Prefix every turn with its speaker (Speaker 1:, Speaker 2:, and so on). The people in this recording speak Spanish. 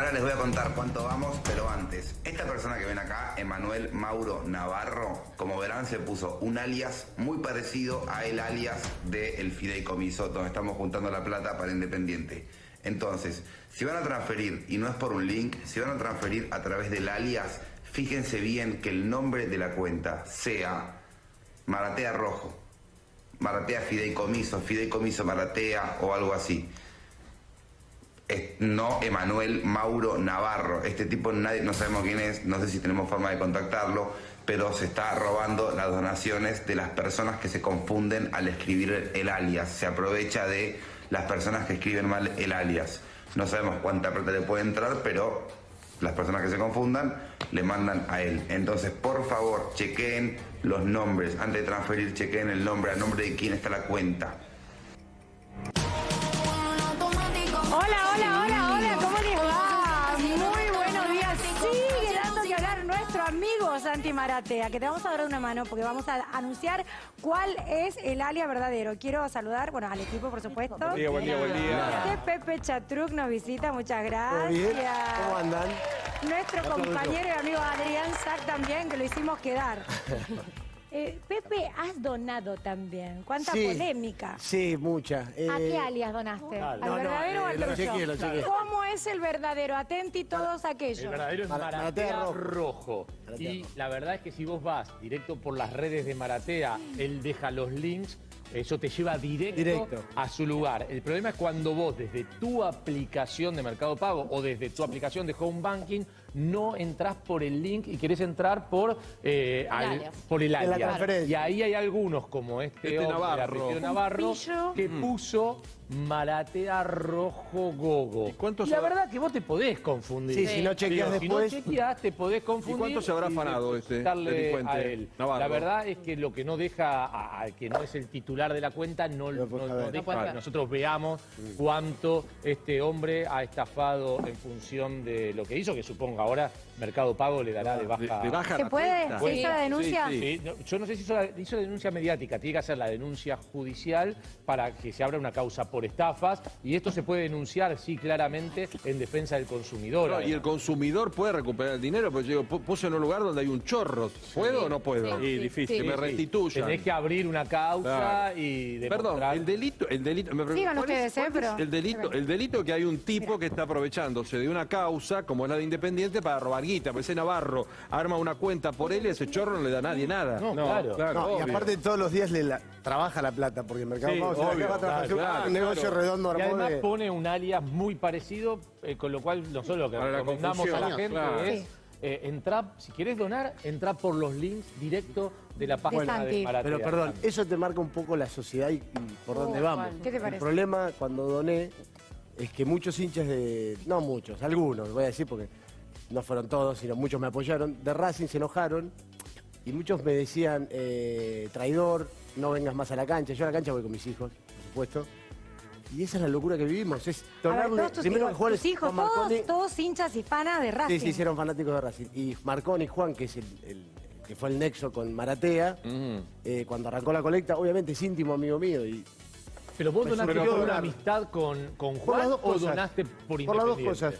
Speaker 1: Ahora les voy a contar cuánto vamos, pero antes, esta persona que ven acá, Emanuel Mauro Navarro, como verán se puso un alias muy parecido a el alias del fideicomiso, donde estamos juntando la plata para Independiente. Entonces, si van a transferir, y no es por un link, si van a transferir a través del alias, fíjense bien que el nombre de la cuenta sea Maratea Rojo, Maratea Fideicomiso, Fideicomiso Maratea o algo así no Emanuel Mauro Navarro. Este tipo nadie, no sabemos quién es, no sé si tenemos forma de contactarlo, pero se está robando las donaciones de las personas que se confunden al escribir el alias. Se aprovecha de las personas que escriben mal el alias. No sabemos cuánta plata le puede entrar, pero las personas que se confundan le mandan a él. Entonces, por favor, chequeen los nombres. Antes de transferir, chequeen el nombre, a nombre de quién está la cuenta.
Speaker 2: Hola, nuestro amigo Santi Maratea, que te vamos a dar una mano porque vamos a anunciar cuál es el alia verdadero. Quiero saludar, bueno, al equipo, por supuesto.
Speaker 3: Buen día, buen día, buen día.
Speaker 2: Que Pepe Chatruc nos visita, muchas gracias.
Speaker 4: ¿Cómo andan?
Speaker 2: Nuestro compañero y amigo Adrián Sack también, que lo hicimos quedar. Eh, Pepe, has donado también. ¿Cuánta
Speaker 4: Sí.
Speaker 2: polémica?
Speaker 4: Sí, mucha.
Speaker 2: ¿A
Speaker 4: Eh,
Speaker 2: qué alias donaste? ¿Al
Speaker 4: No, no,
Speaker 2: verdadero o
Speaker 4: eh,
Speaker 2: al
Speaker 4: lo
Speaker 2: trucho?
Speaker 4: chequeé, lo chequeé.
Speaker 2: ¿Cómo es el verdadero? Atenti todos aquellos.
Speaker 3: El verdadero es
Speaker 4: Mara-
Speaker 3: Maratea,
Speaker 4: Maratea
Speaker 3: rojo.
Speaker 4: rojo. Maratea
Speaker 3: Y
Speaker 4: rojo.
Speaker 3: la verdad es que si vos vas directo por las redes de Maratea, él deja los links, eso te lleva directo,
Speaker 4: Directo.
Speaker 3: a su lugar. El problema es cuando vos desde tu aplicación de Mercado Pago o desde tu aplicación de Home Banking no entrás por el link y querés entrar por, eh, al-
Speaker 5: alias.
Speaker 3: por el
Speaker 4: la
Speaker 3: alias. Y ahí hay algunos como este,
Speaker 6: Este
Speaker 3: hombre,
Speaker 6: Navarro.
Speaker 3: Navarro, que puso Maratea Rojo Gogo.
Speaker 6: ¿Y cuánto
Speaker 3: la verdad que vos te podés confundir.
Speaker 4: Sí, si no chequeas después.
Speaker 3: Si no chequeas, te podés confundir.
Speaker 6: ¿Y cuánto se habrá afanado este delincuente
Speaker 3: a él. La verdad es que lo que no deja a- al que no es el titular de la cuenta, no,
Speaker 4: Lo
Speaker 3: no- no deja que nosotros veamos cuánto este hombre ha estafado en función de lo que hizo, que supongo ahora Mercado Pago le dará de baja.
Speaker 6: De, de baja
Speaker 2: ¿Se puede? ¿Se hizo la denuncia?
Speaker 6: Sí,
Speaker 3: Sí, no, yo no sé si hizo la, hizo la denuncia mediática, tiene que hacer la denuncia judicial para que se abra una causa por estafas y esto se puede denunciar, sí, claramente en defensa del consumidor.
Speaker 6: No, y el consumidor puede recuperar el dinero, porque yo puse en un lugar donde hay un chorro. ¿Puedo o no puedo?
Speaker 5: Sí, sí,
Speaker 3: difícil.
Speaker 6: Que me restituyan.
Speaker 3: Tenés que abrir una causa
Speaker 6: Claro.
Speaker 3: y
Speaker 6: Perdón,
Speaker 3: demostrar...
Speaker 6: el delito, el delito, me pregunto,
Speaker 2: Sigan
Speaker 6: ¿cuál es-
Speaker 2: ustedes, ¿eh? Pero-
Speaker 6: el delito, el delito que hay un tipo que está aprovechándose de una causa como es la de Independiente para robar guita, pues ese Navarro arma una cuenta por él y a ese chorro no le da a nadie nada.
Speaker 3: No, claro.
Speaker 4: No, y
Speaker 6: obvio.
Speaker 4: aparte todos los días le la- trabaja la plata, porque el mercado
Speaker 3: Sí,
Speaker 4: Pago se la
Speaker 3: obvio,
Speaker 4: acaba
Speaker 3: claro,
Speaker 4: negocio redondo
Speaker 3: Y además
Speaker 4: de...
Speaker 3: pone un alias muy parecido, eh, con lo cual nosotros lo que
Speaker 6: Para la
Speaker 3: recomendamos a la gente
Speaker 6: claro.
Speaker 3: es eh, entrar, si querés donar, entrar por los links directo de la página de. Maratea.
Speaker 4: Pero perdón, eso te marca un poco la sociedad y, y por
Speaker 5: Oh,
Speaker 4: dónde vamos.
Speaker 5: ¿cuál?
Speaker 2: ¿Qué te
Speaker 4: El
Speaker 2: parece?
Speaker 4: problema cuando doné es que muchos hinchas de... No muchos, algunos, voy a decir porque no fueron todos, sino muchos me apoyaron, de Racing se enojaron y muchos me decían, eh, traidor, no vengas más a la cancha. Yo a la cancha voy con mis hijos, por supuesto. Y esa es la locura que vivimos, es
Speaker 2: ver, tus
Speaker 4: primero
Speaker 2: hijos, tus todos, todos hinchas y panas de Racing.
Speaker 4: Sí, sí, sí, eran fanáticos de Racing. Y Marconi Juan, que es el, el- que fue el nexo con Maratea,
Speaker 6: Mm.
Speaker 4: eh, cuando arrancó la colecta, obviamente es íntimo amigo mío. Y
Speaker 3: Pero vos
Speaker 4: Pues
Speaker 3: donaste una amistad con, con
Speaker 4: por las
Speaker 3: Juan
Speaker 4: dos
Speaker 3: o
Speaker 4: cosas.
Speaker 3: donaste por
Speaker 4: por las dos cosas.